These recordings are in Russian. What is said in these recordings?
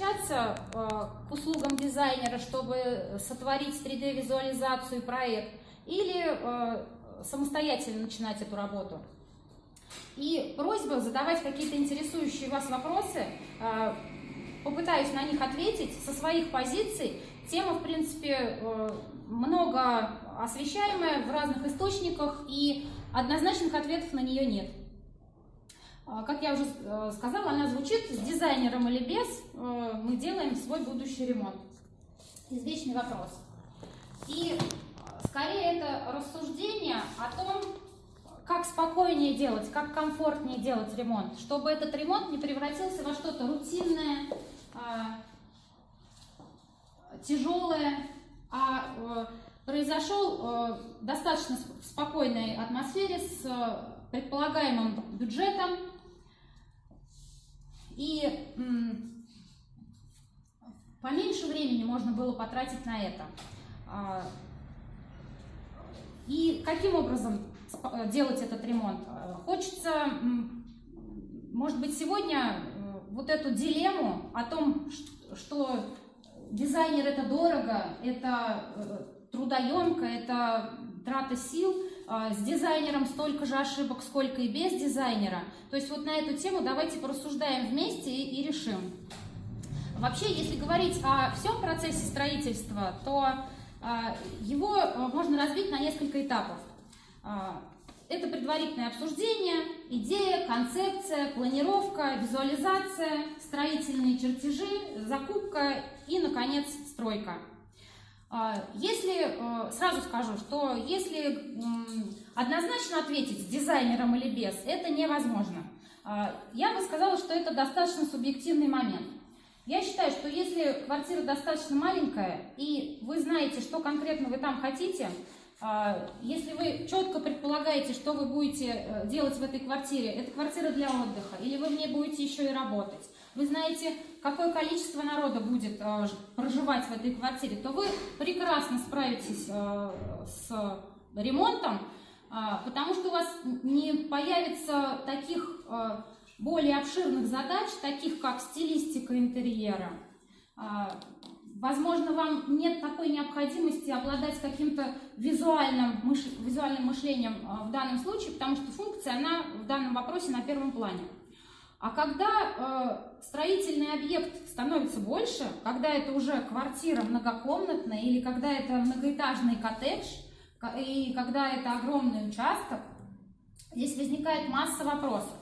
обращаться э, к услугам дизайнера, чтобы сотворить 3D-визуализацию и проект, или э, самостоятельно начинать эту работу. И просьба задавать какие-то интересующие вас вопросы, э, попытаюсь на них ответить со своих позиций. Тема, в принципе, много освещаемая в разных источниках, и однозначных ответов на нее нет. А, как я уже э, сказала, она звучит с дизайнером или без, э, мы делаем свой будущий ремонт. Извечный вопрос. И э, скорее это рассуждение о том, как спокойнее делать, как комфортнее делать ремонт, чтобы этот ремонт не превратился во что-то рутинное, тяжелое, а произошел достаточно в спокойной атмосфере с предполагаемым бюджетом, и поменьше времени можно было потратить на это. А, и каким образом делать этот ремонт? Хочется, может быть, сегодня э, вот эту дилемму о том, что дизайнер это дорого, это э, трудоемко, это трата сил, с дизайнером столько же ошибок, сколько и без дизайнера. То есть вот на эту тему давайте порассуждаем вместе и, и решим. Вообще, если говорить о всем процессе строительства, то а, его а, можно разбить на несколько этапов. Это предварительное обсуждение, идея, концепция, планировка, визуализация, строительные чертежи, закупка и, наконец, стройка. А, если, э, сразу скажу, что если однозначно ответить с дизайнером или без, это невозможно. А, я бы сказала, что это достаточно субъективный момент. Я считаю, что если квартира достаточно маленькая, и вы знаете, что конкретно вы там хотите, а, если вы четко предполагаете, что вы будете э, делать в этой квартире, это квартира для отдыха, или вы в ней будете еще и работать, вы знаете, какое количество народа будет э, проживать в этой квартире, то вы прекрасно справитесь э, с ремонтом, э, потому что у вас не появится таких более обширных задач, таких как стилистика интерьера. Возможно, вам нет такой необходимости обладать каким-то визуальным, мыш... визуальным мышлением в данном случае, потому что функция, она в данном вопросе на первом плане. А когда э, строительный объект становится больше, когда это уже квартира многокомнатная или когда это многоэтажный коттедж, и когда это огромный участок, здесь возникает масса вопросов.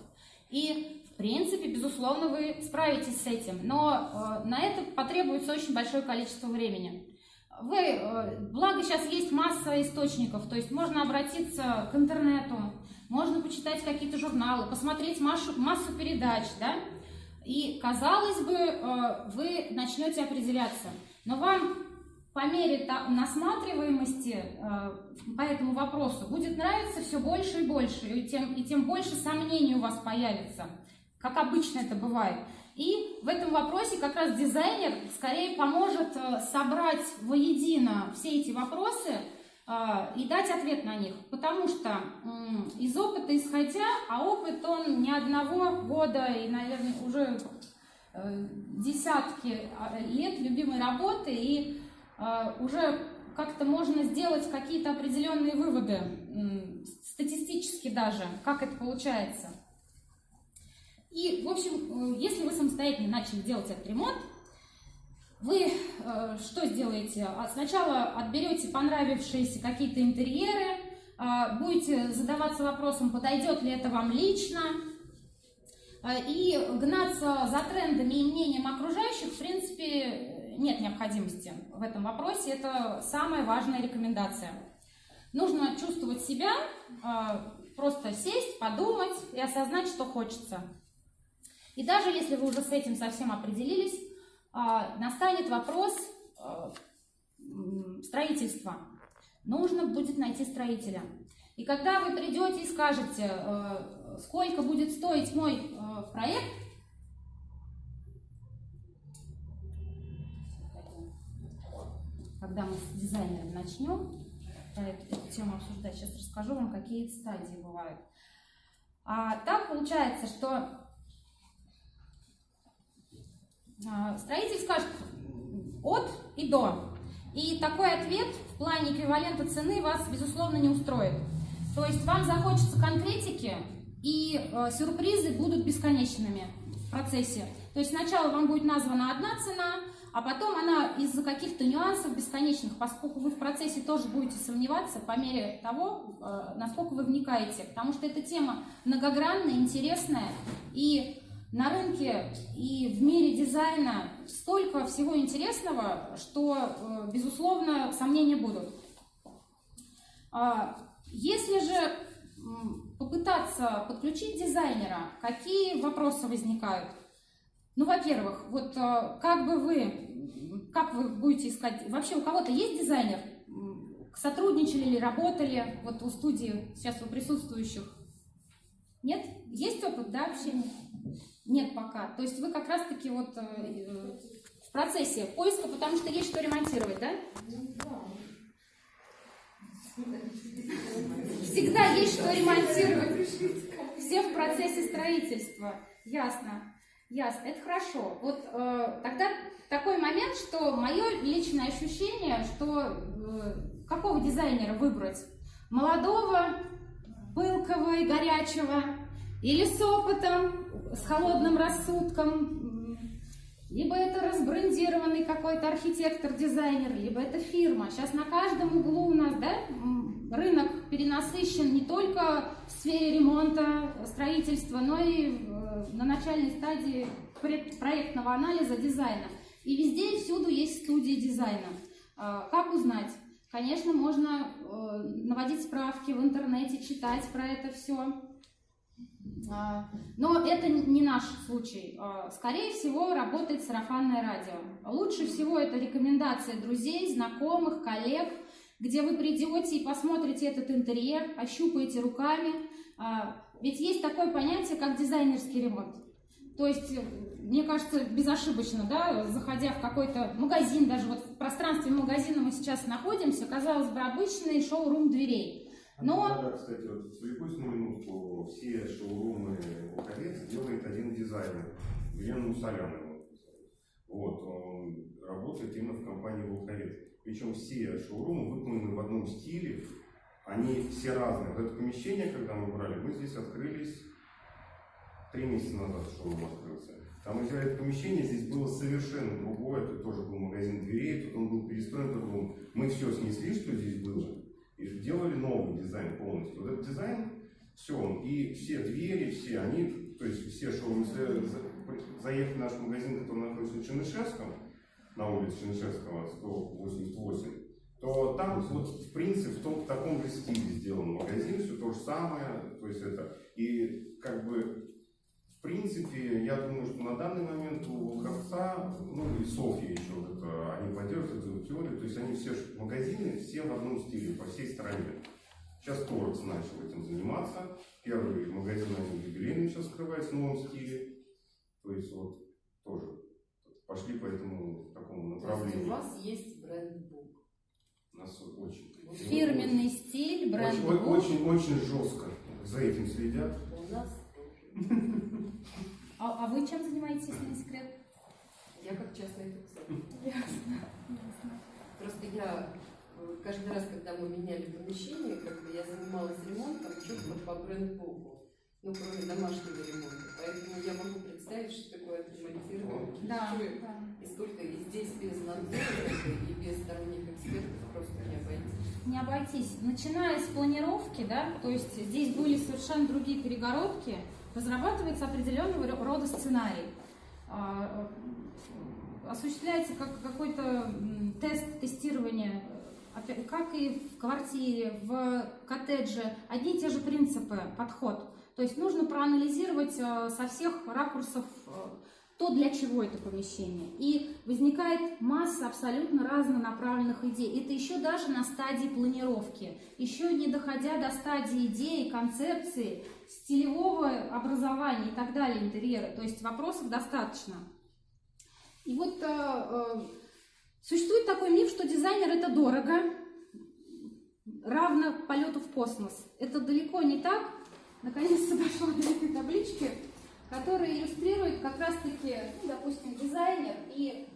И, в принципе, безусловно, вы справитесь с этим, но э, на это потребуется очень большое количество времени. Вы, э, благо сейчас есть масса источников, то есть можно обратиться к интернету, можно почитать какие-то журналы, посмотреть массу, массу передач, да, и, казалось бы, э, вы начнете определяться. Но вам по мере насматриваемости э, по этому вопросу будет нравиться все больше и больше, и тем, и тем больше сомнений у вас появится, как обычно это бывает. И в этом вопросе как раз дизайнер скорее поможет э, собрать воедино все эти вопросы, а, и дать ответ на них. Потому что из опыта исходя, а опыт он не одного года и, наверное, уже э, десятки а, лет любимой работы, и уже как-то можно сделать какие-то определенные выводы, статистически даже, как это получается. И, в общем, э, если вы самостоятельно начали делать этот ремонт, вы э, что сделаете? А сначала отберете понравившиеся какие-то интерьеры, э, будете задаваться вопросом, подойдет ли это вам лично, э, и гнаться за трендами и мнением окружающих, в принципе, нет необходимости в этом вопросе. Это самая важная рекомендация. Нужно чувствовать себя, э, просто сесть, подумать и осознать, что хочется. И даже если вы уже с этим совсем определились, а, настанет вопрос а, строительства. Нужно будет найти строителя. И когда вы придете и скажете, а, сколько будет стоить мой проект, когда мы с дизайнером начнем эту, эту тему обсуждать, сейчас расскажу вам, какие стадии бывают. А так получается, что строитель скажет от и до. И такой ответ в плане эквивалента цены вас, безусловно, не устроит. То есть вам захочется конкретики, и э, сюрпризы будут бесконечными в процессе. То есть сначала вам будет названа одна цена, а потом она из-за каких-то нюансов бесконечных, поскольку вы в процессе тоже будете сомневаться по мере того, э, насколько вы вникаете. Потому что эта тема многогранная, интересная, и на рынке и в мире дизайна столько всего интересного, что, э, безусловно, сомнения будут. А, если же попытаться подключить дизайнера, какие вопросы возникают? Ну, во-первых, вот э, как бы вы, как вы будете искать, вообще у кого-то есть дизайнер? Сотрудничали или работали вот у студии сейчас у присутствующих? Нет? Есть опыт, да, общения? Нет пока. То есть вы как раз-таки вот э, в процессе поиска, потому что есть что ремонтировать, да? Всегда есть что ремонтировать. Все в процессе строительства. Ясно. Ясно. Это хорошо. Вот э, тогда такой момент, что мое личное ощущение, что э, какого дизайнера выбрать? Молодого, пылкого и горячего, или с опытом, с холодным рассудком, либо это разбрендированный какой-то архитектор-дизайнер, либо это фирма. Сейчас на каждом углу у нас да, рынок перенасыщен не только в сфере ремонта, строительства, но и э, на начальной стадии проектного анализа дизайна. И везде и всюду есть студии дизайна. А, как узнать? Конечно, можно э, наводить справки в интернете, читать про это все. А, но это не наш случай. А, скорее всего, работает сарафанное радио. Лучше всего это рекомендация друзей, знакомых, коллег, где вы придете и посмотрите этот интерьер, ощупаете руками. А, ведь есть такое понятие, как дизайнерский ремонт. То есть, мне кажется, безошибочно, да, заходя в какой-то магазин, даже вот в пространстве магазина мы сейчас находимся, казалось бы, обычный шоу-рум дверей. Но... Да, кстати, вот отвлекусь на минутку. Все шоурумы Луковец делает один дизайнер, Елена Мусоляна. Вот, он работает именно в компании Луковец. Причем все шоурумы выполнены в одном стиле, они все разные. Вот это помещение, когда мы брали, мы здесь открылись три месяца назад шоурум открылся. Там это помещение, здесь было совершенно другое, это тоже был магазин дверей, тут он был перестроен, тут был... мы все снесли, что здесь было, и сделали новый дизайн полностью. Вот этот дизайн, все, он, и все двери, все они, то есть все если заехать в наш магазин, который находится в Чернышевском, на улице Чернышевского, 188, то там вот в принципе в, том, в таком же стиле сделан магазин, все то же самое, то есть это, и как бы в принципе, я думаю, что на данный момент у Волховца, ну и Софья еще, они поддерживают эту теорию, то есть они все магазины, все в одном стиле, по всей стране. Сейчас Торекс начал этим заниматься. Первый магазин они юбилейный сейчас открывается в новом стиле. То есть вот тоже пошли по этому такому направлению. У вас есть бренд-бук? У нас очень. Фирменный стиль, бренд-бук. Очень, очень, очень жестко за этим следят. У нас а, а вы чем занимаетесь, если не секрет? Я как частный туцер. Ясно. Просто я э, каждый раз, когда мы меняли помещение, как бы я занималась ремонтом четко по брендбуку, ну, кроме домашнего ремонта. Поэтому я могу представить, что такое отремонтировать да, да. И столько, и здесь без надзора, и без сторонних экспертов просто не обойтись. Не обойтись. Начиная с планировки, да, то есть здесь были совершенно другие перегородки, разрабатывается определенного рода сценарий. Э, осуществляется как какой-то тест тестирования, как и в квартире, в коттедже, одни и те же принципы, подход. То есть нужно проанализировать э, со всех ракурсов э, то, для чего это помещение. И возникает масса абсолютно разнонаправленных идей. Это еще даже на стадии планировки, еще не доходя до стадии идеи, концепции, стилевого образования и так далее интерьера. То есть вопросов достаточно. И вот э, э, существует такой миф, что дизайнер это дорого, равно полету в космос. Это далеко не так. Наконец-то дошла до этой таблички. который иллюстрирует как раз-таки, ну, допустим, дизайнер, и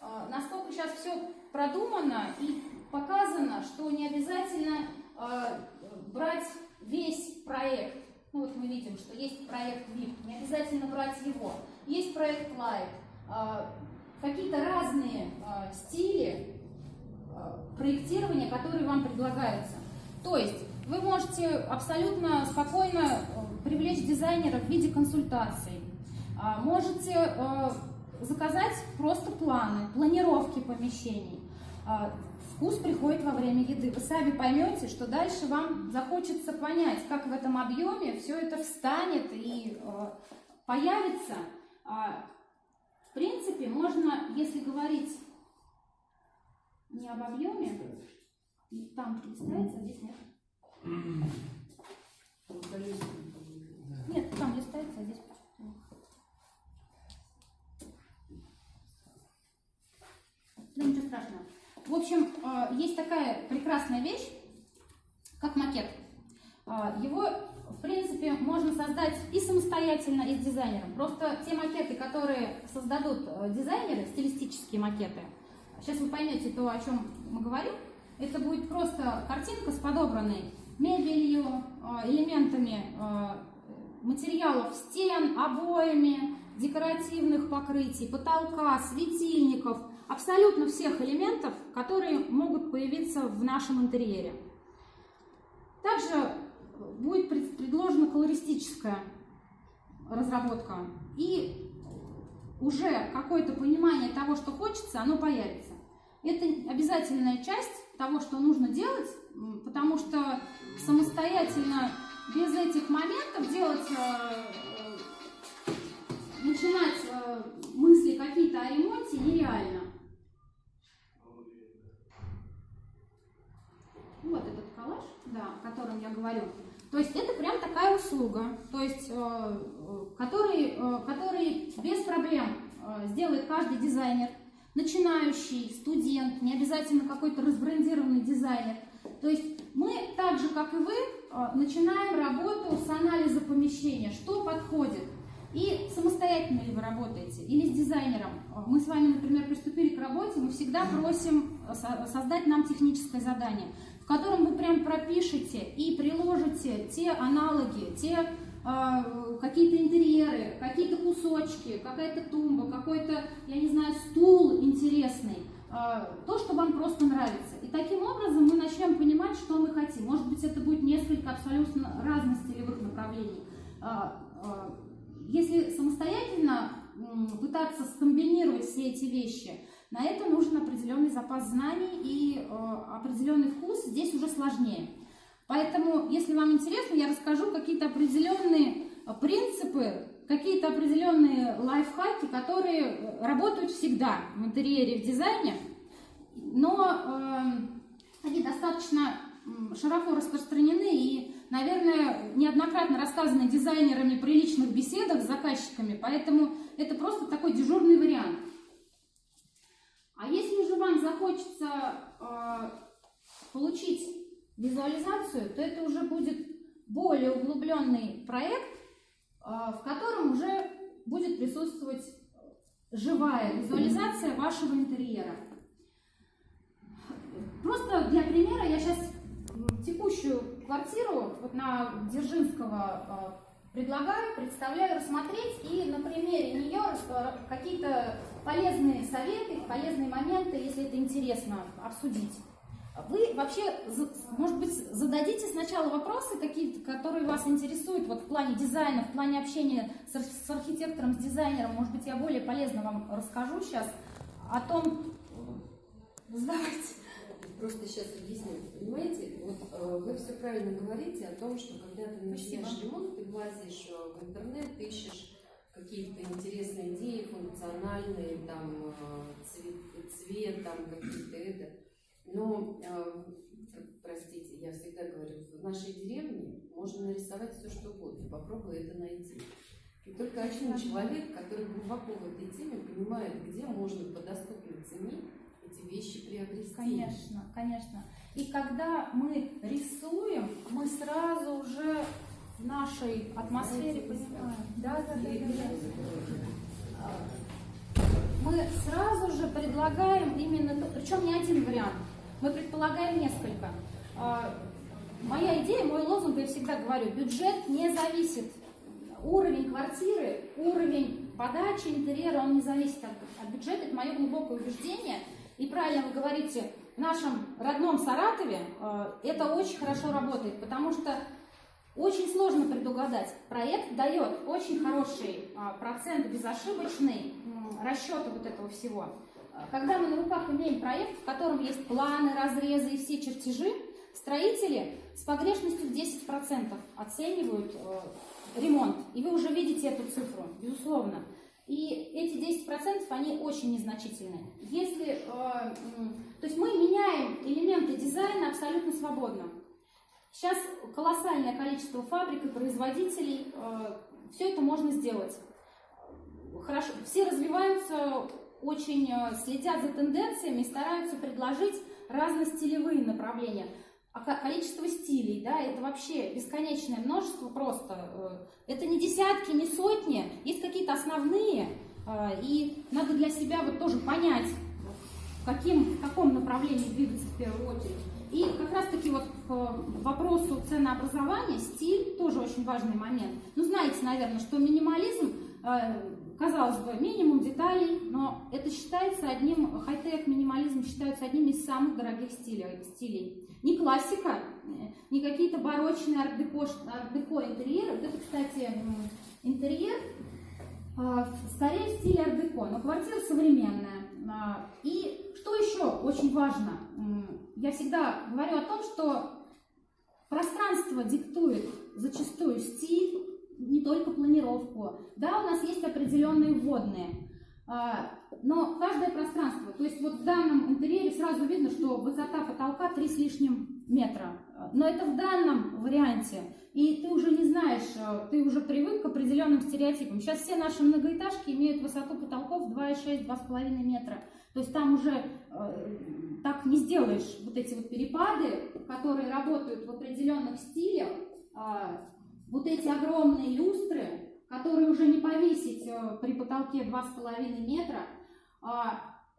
э, насколько сейчас все продумано и показано, что не обязательно э, брать весь проект. Ну вот мы видим, что есть проект VIP, не обязательно брать его. Есть проект Light, э, какие-то разные э, стили э, проектирования, которые вам предлагаются. То есть вы можете абсолютно спокойно э, привлечь дизайнера в виде консультаций. А, Можете э, заказать просто планы, планировки помещений. А, Вкус приходит во время еды. Вы сами поймете, что дальше вам захочется понять, как в этом объеме все это встанет и э, появится. Принципе, можно, если говорить не об объеме, там листается, а здесь нет. Нет, там листается, а здесь. Да ничего страшного. В общем, э, есть такая прекрасная вещь, как макет. Э, Его, в принципе, можно создать и самостоятельно, и с дизайнером. Просто те макеты, которые создадут э, дизайнеры, стилистические макеты, сейчас вы поймете то, о чем мы говорим, это будет просто картинка с подобранной мебелью, э, элементами э, материалов стен, обоями, декоративных покрытий, потолка, светильников, абсолютно всех элементов, которые могут появиться в нашем интерьере. Также будет пред- предложена колористическая разработка, и уже какое-то понимание того, что хочется, оно появится. Это обязательная часть того, что нужно делать, потому что самостоятельно без этих моментов делать, э, э, начинать э, мысли какие-то о ремонте нереально. Вот этот коллаж, да, о котором я говорю. То есть это прям такая услуга, то есть, э, который, э, который без проблем э, сделает каждый дизайнер, начинающий, студент, не обязательно какой-то разбрендированный дизайнер. То есть мы, так же как и вы, начинаем работу с анализа помещения, что подходит. И самостоятельно ли вы работаете, или с дизайнером. Мы с вами, например, приступили к работе, мы всегда просим со- создать нам техническое задание, котором вы прям пропишете и приложите те аналоги, те э, какие-то интерьеры, какие-то кусочки, какая-то тумба, какой-то, я не знаю, стул интересный, э, то, что вам просто нравится. И таким образом мы начнем понимать, что мы хотим. Может быть, это будет несколько абсолютно разных стилевых направлений. Э, Если самостоятельно пытаться скомбинировать все эти вещи, на это нужен определенный запас знаний и э, определенный вкус, здесь уже сложнее. Поэтому, если вам интересно, я расскажу какие-то определенные э, принципы, какие-то определенные лайфхаки, которые э, работают всегда в интерьере, в дизайне, но э, они достаточно широко распространены и, наверное, неоднократно рассказаны дизайнерами при личных беседах с заказчиками, поэтому это просто такой дежурный вариант. А если же вам захочется э, получить визуализацию, то это уже будет более углубленный проект, э, в котором уже будет присутствовать живая визуализация вашего интерьера. Просто для примера я сейчас текущую квартиру вот на Дзержинского э, предлагаю, представляю рассмотреть и на примере нее какие-то полезные советы, полезные моменты, если это интересно, обсудить. Вы вообще, может быть, зададите сначала вопросы, какие которые вас интересуют вот в плане дизайна, в плане общения с, ар- с архитектором, с дизайнером. Может быть, я более полезно вам расскажу сейчас о том, э, задавайте. Просто сейчас объясню. Понимаете, вот э, вы все правильно говорите о том, что когда ты начинаешь Спасибо. ремонт, ты влазишь э, в интернет, ищешь какие-то интересные идеи, функциональные, там, э, цвет, цвет там, какие-то это. Но, э, простите, я всегда говорю, в нашей деревне можно нарисовать все, что угодно, попробуй это найти. И только один человек, который глубоко в этой теме, понимает, где можно по доступной цене эти вещи приобрести. Конечно, конечно. И когда мы рисуем, мы сразу уже в нашей атмосфере понимаю. Да, да. Мы сразу же предлагаем именно, причем не один вариант, мы предполагаем несколько. А, моя идея, мой лозунг, я всегда говорю, бюджет не зависит. Уровень квартиры, уровень подачи интерьера, он не зависит от, от бюджета, это мое глубокое убеждение. И правильно вы говорите, в нашем родном Саратове э, это очень хорошо работает, потому что очень сложно предугадать. Проект дает очень хороший а, процент безошибочный расчета вот этого всего. Когда мы на руках имеем проект, в котором есть планы, разрезы и все чертежи, строители с погрешностью в 10% оценивают э, ремонт. И вы уже видите эту цифру, безусловно. И эти 10% они очень незначительны. Если, э, то есть мы меняем элементы дизайна абсолютно свободно. Сейчас колоссальное количество фабрик и производителей, э, все это можно сделать. Хорошо, все развиваются, очень э, следят за тенденциями, стараются предложить разностилевые направления. А количество стилей, да, это вообще бесконечное множество просто. Э, это не десятки, не сотни, есть какие-то основные, и надо для себя вот тоже понять, каким, в каком направлении двигаться в первую очередь. И как раз-таки вот к вопросу ценообразования, стиль тоже очень важный момент. Ну, знаете, наверное, что минимализм, э, казалось бы, минимум деталей, но это считается одним, хай-тек минимализм считается одним из самых дорогих стилей. стилей. Не классика, э, не какие-то барочные арт-деко, арт-деко интерьеры. Вот это, кстати, интерьер, э, скорее в стиле арт-деко, но квартира современная. И что еще очень важно, я всегда говорю о том, что пространство диктует зачастую стиль, не только планировку. Да, у нас есть определенные вводные, а, но каждое пространство, то есть вот в данном интерьере сразу видно, что высота потолка 3 с лишним метра, но это в данном варианте, и ты уже не знаешь, э, ты уже привык к определенным стереотипам. Сейчас все наши многоэтажки имеют высоту потолков 2,6-2,5 метра. То есть там уже э, так не сделаешь вот эти вот перепады, которые работают в определенных стилях, э, вот эти огромные люстры, которые уже не повесить э, при потолке 2,5 метра. Э,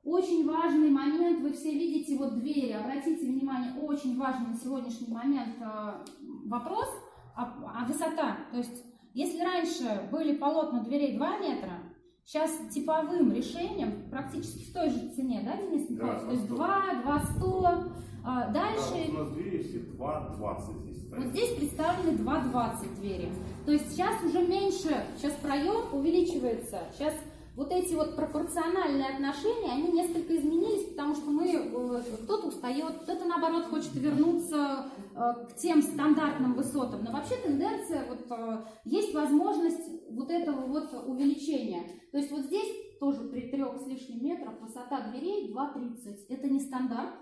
очень важный момент, вы все видите вот двери, обратите внимание, очень важный на сегодняшний момент э, вопрос, а, а высота. То есть, если раньше были полотна дверей 2 метра, Сейчас типовым решением практически в той же цене, да, Денис Николаевич? Да, То есть 2, 2, 100. А, дальше... Да, у нас двери есть 2,20 здесь. Вот здесь представлены 2,20 двери. То есть сейчас уже меньше, сейчас проем увеличивается. Сейчас вот эти вот пропорциональные отношения, они несколько изменились, потому что мы, э, кто-то устает, кто-то наоборот хочет вернуться э, к тем стандартным высотам. Но вообще тенденция, вот э, есть возможность вот этого вот увеличения. То есть вот здесь тоже при трех с лишним метрах высота дверей 2,30. Это не стандарт,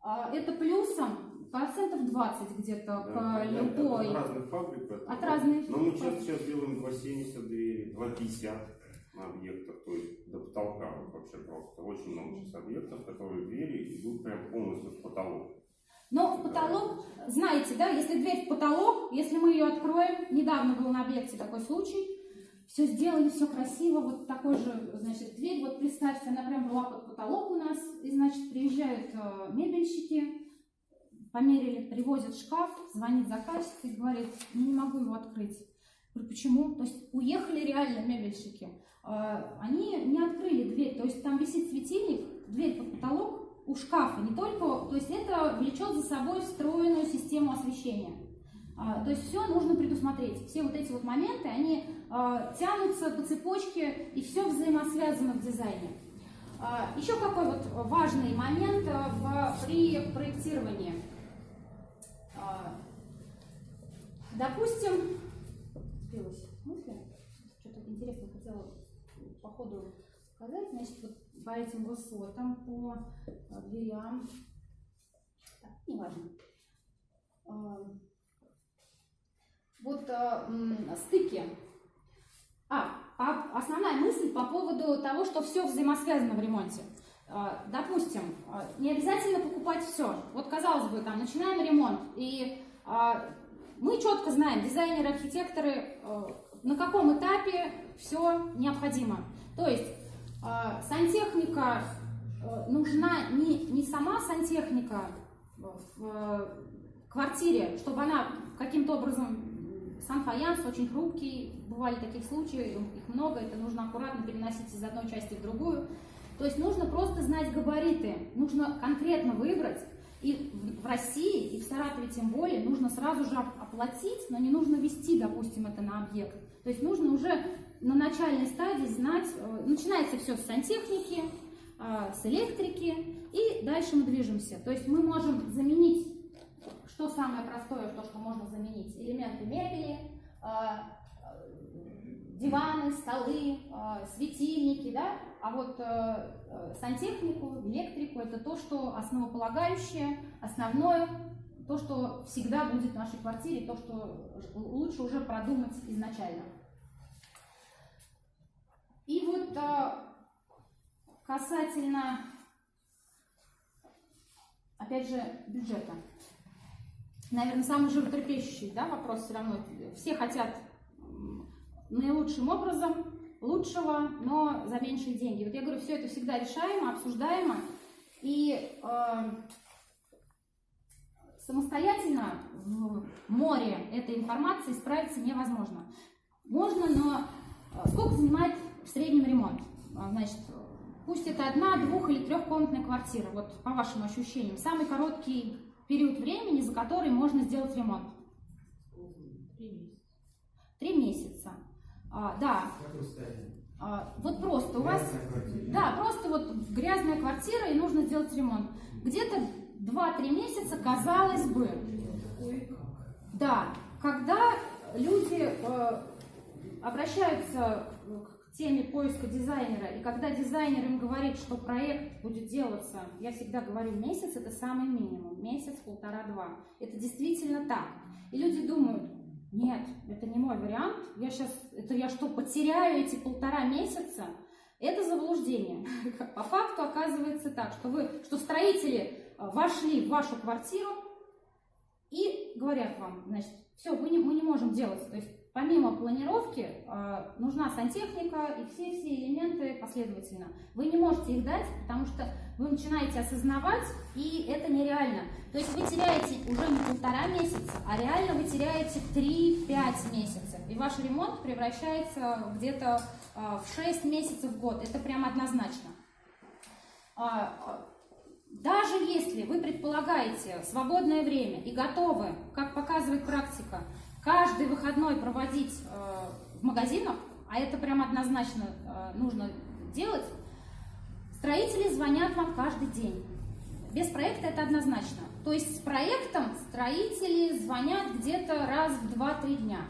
а это плюсом процентов 20 где-то да, к любой. От разных фабрик. От разных. Но мы часто сейчас делаем 2,70 двери, 2,50 на объектах, то есть до потолка вообще просто. Очень много сейчас объектов, которые двери идут прям полностью в потолок. Но в потолок, знаете, да, если дверь в потолок, если мы ее откроем, недавно был на объекте такой случай, все сделали, все красиво, вот такой же, значит, дверь, вот представьте, она прям была под потолок у нас, и, значит, приезжают э, мебельщики, померили, привозят шкаф, звонит заказчик и говорит, не могу его открыть. Говорю, почему? То есть уехали реально мебельщики. А, они не открыли дверь, то есть там висит светильник, дверь под потолок у шкафа, не только, то есть это влечет за собой встроенную систему освещения. А, то есть все нужно предусмотреть. Все вот эти вот моменты, они а, тянутся по цепочке и все взаимосвязано в дизайне. Еще какой вот важный момент в, при проектировании. Допустим, сбилась мысль, что-то интересное хотела по ходу сказать, значит, вот по этим высотам, по а, дверям, так, неважно. А, вот а, стыки. А, основная мысль по поводу того, что все взаимосвязано в ремонте. Допустим, не обязательно покупать все. Вот казалось бы, там начинаем ремонт, и мы четко знаем, дизайнеры, архитекторы, э, на каком этапе все необходимо. То есть э, сантехника э, нужна не, не сама сантехника в квартире, чтобы она каким-то образом Сан-фаянс очень хрупкий, бывали такие случаи, их много, это нужно аккуратно переносить из одной части в другую. То есть нужно просто знать габариты, нужно конкретно выбрать, и в России, и в Саратове тем более, нужно сразу же оплатить, но не нужно вести, допустим, это на объект. То есть нужно уже на начальной стадии знать, э, начинается все с сантехники, э, с электрики, и дальше мы движемся. То есть мы можем заменить, что самое простое, то, что можно заменить, элементы мебели, э, диваны, столы, светильники, да, а вот э, э, сантехнику, электрику – это то, что основополагающее, основное, то, что всегда будет в нашей квартире, то, что лучше уже продумать изначально. И вот э, касательно, опять же, бюджета. Наверное, самый животрепещущий да, вопрос все равно. Все хотят наилучшим образом лучшего, но за меньшие деньги. Вот я говорю, все это всегда решаемо, обсуждаемо, и э, самостоятельно в море этой информации справиться невозможно. Можно, но э, сколько занимает в среднем ремонт? А, значит, пусть это одна, двух или трехкомнатная квартира, вот по вашим ощущениям, самый короткий период времени, за который можно сделать ремонт? Три месяца. Три месяца. А, да. А, вот просто у вас, да, просто вот грязная квартира и нужно сделать ремонт. Где-то 2-3 месяца, казалось бы, да, когда люди э, обращаются к теме поиска дизайнера, и когда дизайнер им говорит, что проект будет делаться, я всегда говорю, месяц это самый минимум, месяц, полтора-два. Это действительно так. И люди думают, нет, это не мой вариант. Я сейчас, это я что, потеряю эти полтора месяца? Это заблуждение. По факту оказывается так, что вы, что строители э, вошли в вашу квартиру и говорят вам, значит, все, мы не, мы не можем делать. То есть помимо планировки э, нужна сантехника и все-все элементы последовательно. Вы не можете их дать, потому что вы начинаете осознавать, и это нереально. То есть вы теряете уже не полтора месяца, а реально вы теряете 3-5 месяцев. И ваш ремонт превращается где-то э, в 6 месяцев в год. Это прям однозначно. А, даже если вы предполагаете свободное время и готовы, как показывает практика, каждый выходной проводить э, в магазинах, а это прям однозначно э, нужно делать, строители звонят вам каждый день. Без проекта это однозначно. То есть с проектом строители звонят где-то раз в 2-3 дня.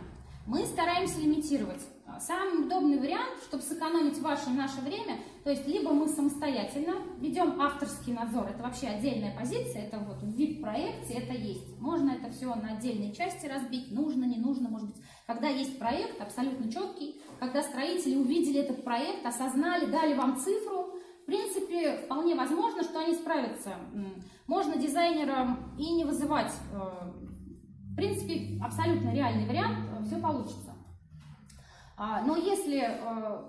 Мы стараемся лимитировать. Самый удобный вариант, чтобы сэкономить ваше и наше время, то есть либо мы самостоятельно ведем авторский надзор, это вообще отдельная позиция, это вот в VIP-проекте это есть. Можно это все на отдельные части разбить, нужно, не нужно, может быть. Когда есть проект абсолютно четкий, когда строители увидели этот проект, осознали, дали вам цифру, в принципе, вполне возможно, что они справятся. Можно дизайнерам и не вызывать. Э, в принципе, абсолютно реальный вариант, э, все получится. А, но если э,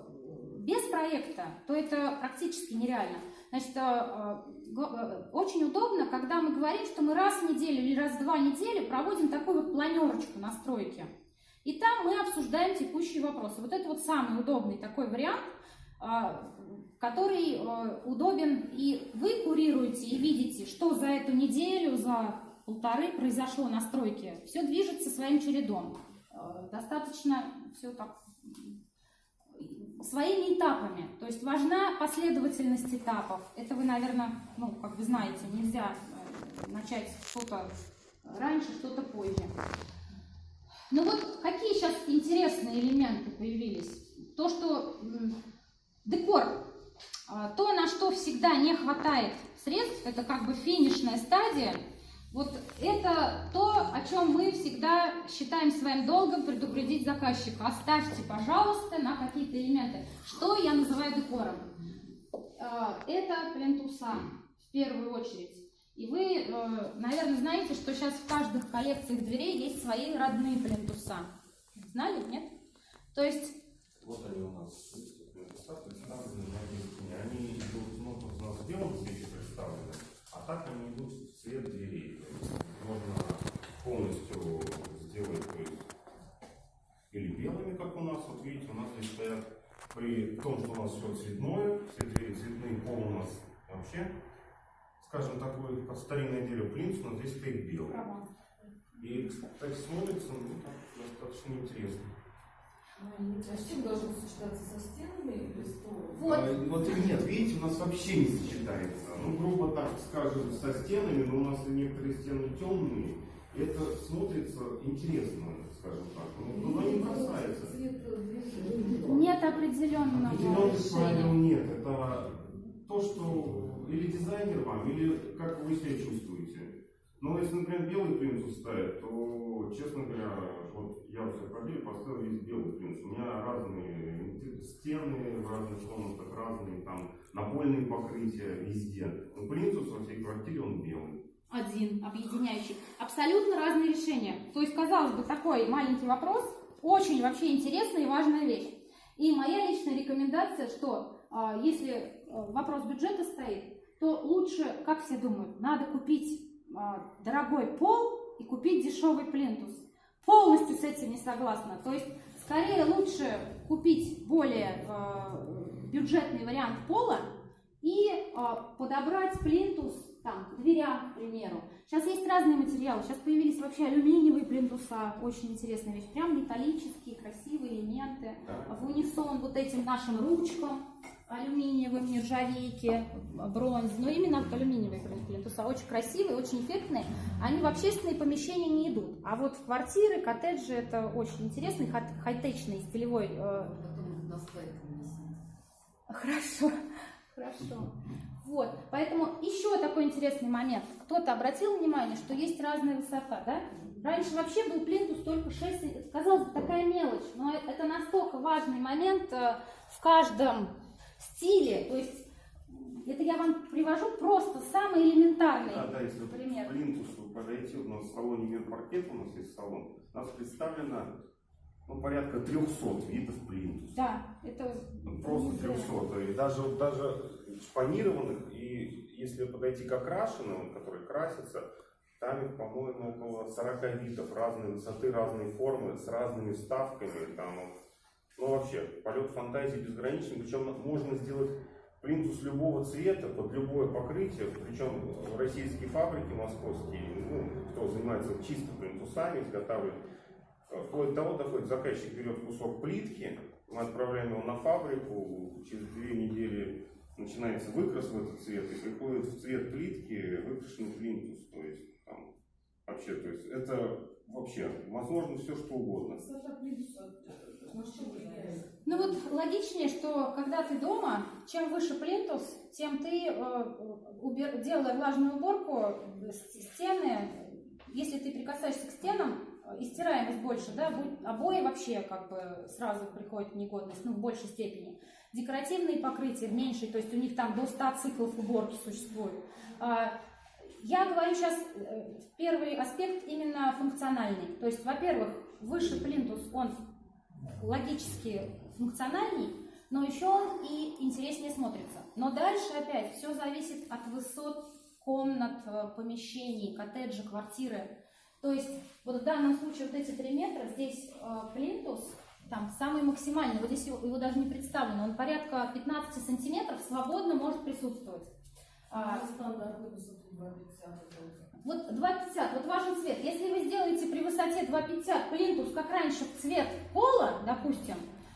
без проекта, то это практически нереально. Значит, очень удобно, когда мы говорим, что мы раз в неделю или раз в два недели проводим такую вот планерочку настройки. И там мы обсуждаем текущие вопросы. Вот это вот самый удобный такой вариант, который э, удобен, и вы курируете и видите, что за эту неделю, за полторы произошло на стройке. Все движется своим чередом. Э, достаточно все так своими этапами. То есть важна последовательность этапов. Это вы, наверное, ну, как вы знаете, нельзя э, начать что-то раньше, что-то позже. Ну вот какие сейчас интересные элементы появились? То, что декор а, то, на что всегда не хватает средств, это как бы финишная стадия, вот это то, о чем мы всегда считаем своим долгом предупредить заказчика. Оставьте, пожалуйста, на какие-то элементы. Что я называю декором? А, это плинтуса в первую очередь. И вы, э, наверное, знаете, что сейчас в каждых коллекциях дверей есть свои родные плинтуса. Знали, нет? То есть, Вот они у нас представлены на. Они идут, ну, у нас белом цвете представлены, а так они идут в цвет дверей. То есть можно полностью сделать, то есть, или белыми, как у нас, вот видите, у нас здесь стоят, при том, что у нас все цветное, все двери цветные, пол у нас вообще, скажем, такой, как старинное дерево плинтус, но здесь стоит белый. И, кстати, смотрится, ну, так, достаточно интересно. А с чем должен сочетаться со стенами или столом? Вот. А, вот нет, видите, у нас вообще не сочетается. Ну, грубо так скажем, со стенами, но у нас некоторые стены темные. Это смотрится интересно, скажем так. Ну, но не бросается. Цвет двери. нет определенного Определенных правил нет. Это то, что или дизайнер вам, или как вы себя чувствуете. Но если, например, белый плинтус ставят, то, честно говоря, вот я в своей квартире поставил весь белый плинтус. У меня разные стены в разных комнатах, разные там напольные покрытия везде. Но плинтус во всей квартире он белый. Один, объединяющий. Абсолютно разные решения. То есть, казалось бы, такой маленький вопрос, очень вообще интересная и важная вещь. И моя личная рекомендация, что а, если а, вопрос бюджета стоит, то лучше, как все думают, надо купить а, дорогой пол и купить дешевый плинтус. Полностью с этим не согласна. То есть, скорее лучше купить более бюджетный вариант пола и подобрать плинтус там, дверям, к примеру. Сейчас есть разные материалы. Сейчас появились вообще алюминиевые плинтуса. Очень интересная вещь. Прям металлические, красивые элементы. В унисон вот этим нашим ручкам алюминиевым, нержавейки, бронз. Но именно алюминиевые плинтуса. Очень красивые, очень эффектные. Они в общественные помещения не идут. А вот в квартиры, коттеджи это очень интересный, хай- хай-течный, стилевой э, нанесите. Хорошо, хорошо. Вот, поэтому еще такой интересный момент. Кто-то обратил внимание, что есть разная высота, да? Раньше вообще был плинтус только 6, см. казалось бы, такая мелочь, но это настолько важный момент э, в каждом стиле. То есть это я вам привожу просто самый элементарный Да, да, если пример. плинтусу подойти, у нас в салоне мир паркет, у нас есть салон, у нас представлено ну, порядка 300 видов плинтуса. Да, это Ну, Просто 300. И даже, даже шпанированных, и если подойти к окрашенным, которые красятся, там их, по-моему, около 40 видов разной высоты, разной формы, с разными вставками. Там, ну, вообще, полет фантазии безграничен. Причем можно сделать плинтус любого цвета, под любое покрытие. Причем российские фабрики московские, ну, кто занимается чисто плинтусами, изготавливают Вплоть до того доходит, заказчик берет кусок плитки, мы отправляем его на фабрику, через две недели начинается выкрас в этот цвет, и приходит в цвет плитки выкрашенный плинтус. То есть там вообще, то есть это вообще возможно все что угодно. Влияет? Ну вот логичнее, что когда ты дома, чем выше плинтус, тем ты, э, убер- делая влажную уборку, э, с- стены, если ты прикасаешься к стенам, э, и стираемость больше, да, обои вообще как бы сразу приходят в негодность, ну, в большей степени. Декоративные покрытия в меньшей, то есть у них там до 100 циклов уборки существует. А, Я говорю сейчас э, первый аспект именно функциональный. То есть, во-первых, выше плинтус, он логически функциональней, но еще он и интереснее смотрится. Но дальше опять все зависит от высот комнат, э, помещений, коттеджа, квартиры. То есть вот в данном случае вот эти три метра, здесь э, плинтус, там самый максимальный, вот здесь его, его даже не представлено, он порядка 15 сантиметров свободно может присутствовать. А, А стандартную высоту 2,50 это вот 2,50, вот важен цвет. Если вы сделаете при высоте 2,50 плинтус, как раньше, в цвет пола, допустим,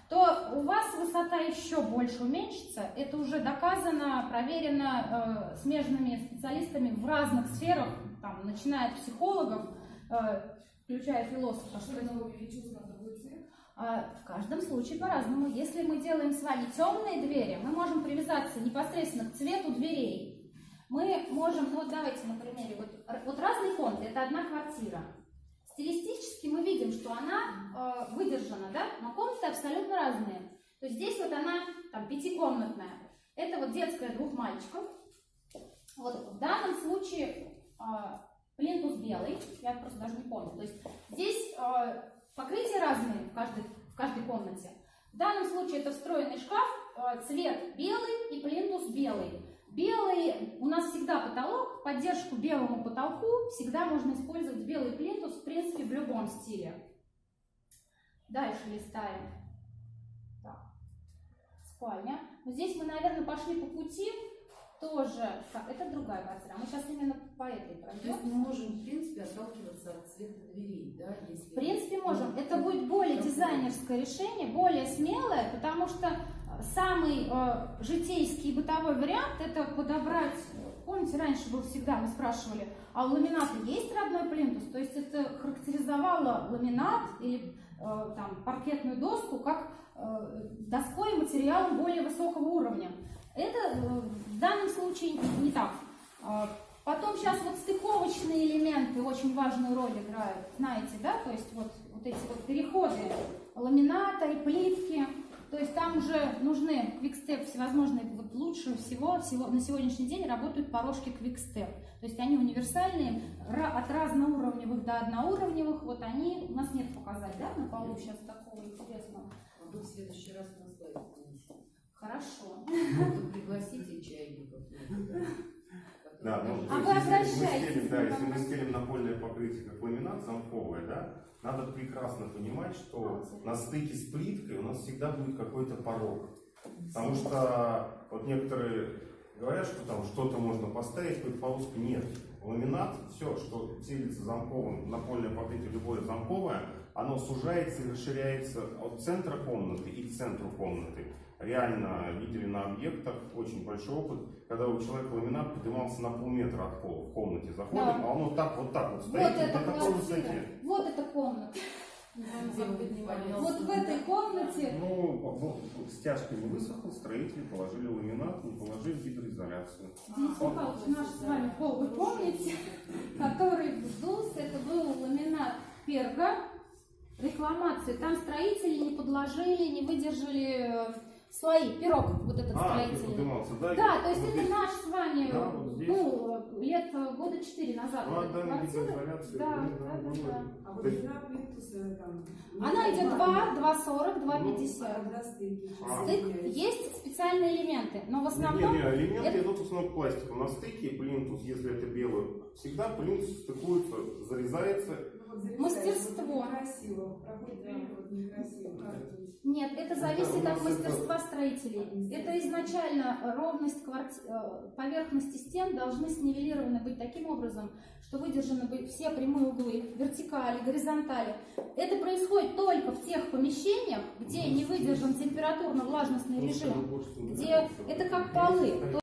то у вас высота еще больше уменьшится. Это уже доказано, проверено э, смежными специалистами в разных сферах, там, начиная от психологов, включая философов. А что другой цвет? А, В каждом случае по-разному. Если мы делаем с вами темные двери, мы можем привязаться непосредственно к цвету дверей. Мы можем, ну вот давайте на примере, вот, вот разный фонд, это одна квартира. Стилистически мы видим, что она э, выдержана, да, но комнаты абсолютно разные. То есть здесь вот она там пятикомнатная. Это вот детская двух мальчиков. Вот в данном случае а, плинтус белый, я просто даже не помню. То есть здесь а, покрытия разные в каждой, в каждой комнате. В данном случае это встроенный шкаф, а, цвет белый и плинтус белый. Белый, у нас всегда потолок, поддержку белому потолку всегда можно использовать белый плинтус, в принципе, в любом стиле. Дальше листаем. Так, спальня. Здесь мы, наверное, пошли по пути тоже. Это другая квартира. Мы сейчас именно по этой То пройдем. есть мы можем, в принципе, отталкиваться от цвета дверей, да, если... В принципе, можем. Это будет более дизайнерское решение, более смелое, потому что э, самый э, житейский бытовой вариант это подобрать. Помните, раньше был всегда, мы спрашивали, а у ламината есть родной плинтус? То есть это характеризовало ламинат или э, там, паркетную доску как э, доской и материалом более высокого уровня. Это э, в данном случае не- так. А, Потом сейчас вот стыковочные элементы очень важную роль играют, знаете, да, то есть вот, вот эти вот переходы ламината и плитки, то есть там уже нужны квикстеп всевозможные, вот лучше всего, всего на сегодняшний день работают порожки квикстеп, то есть они универсальные, от разноуровневых до одноуровневых, вот они, у нас нет показать, да, на полу сейчас такого интересного. А вы в следующий раз. Хорошо. Вот Пригласите чайников. Да, ну, А то вы есть, если мы стелим, да, если мы стелим напольное покрытие как ламинат замковое, да, надо прекрасно понимать, что на стыке с плиткой у нас всегда будет какой-то порог. Потому что вот некоторые говорят, что там что-то можно поставить, какую-то полоску. Нет. Ламинат, все, что телится замковым, напольное покрытие любое замковое, оно сужается и расширяется от центра комнаты и к центру комнаты. Реально видели на объектах очень большой опыт, когда у человека ламинат поднимался на полметра от пола в комнате. Заходим, Да. а он вот так, вот так вот Вот стоит, эта на такой квартира, высоте. вот эта комната. Вот в этой комнате Ну, в- стяжка не высохла, строители положили ламинат, не положили гидроизоляцию. Денис Михайлович наш с вами пол, вы помните, который вздулся, это был ламинат перга, рекламации. Там строители не подложили, не выдержали э, слои, пирог вот этот А, строительный. поднимался, да? Да, то есть вот это здесь. наш с вами, Да, вот здесь. ну, лет э, года четыре назад. Ну, вот эта отдали квартира. гидроизоляцию. Да, ну, да, да, да. А вот длина плинтуса там... Она идет 2, 2,40, Ну, 2,50. а когда стыки? А. Стык есть специальные элементы, но в основном Не, не, элементы это- идут в основном к пластику. На стыке плинтус, если это белый, всегда плинтус стыкуется, зарезается. Ну, вот зарезаешь, Мастерство. вот некрасиво. Нет, это Это зависит от мастерства строителей. Это изначально ровность кварти- э, поверхности стен должны снивелированы быть таким образом, что выдержаны быть все прямые углы, вертикали, горизонтали. Это происходит только в тех помещениях, где не выдержан температурно-влажностный режим, где это как полы.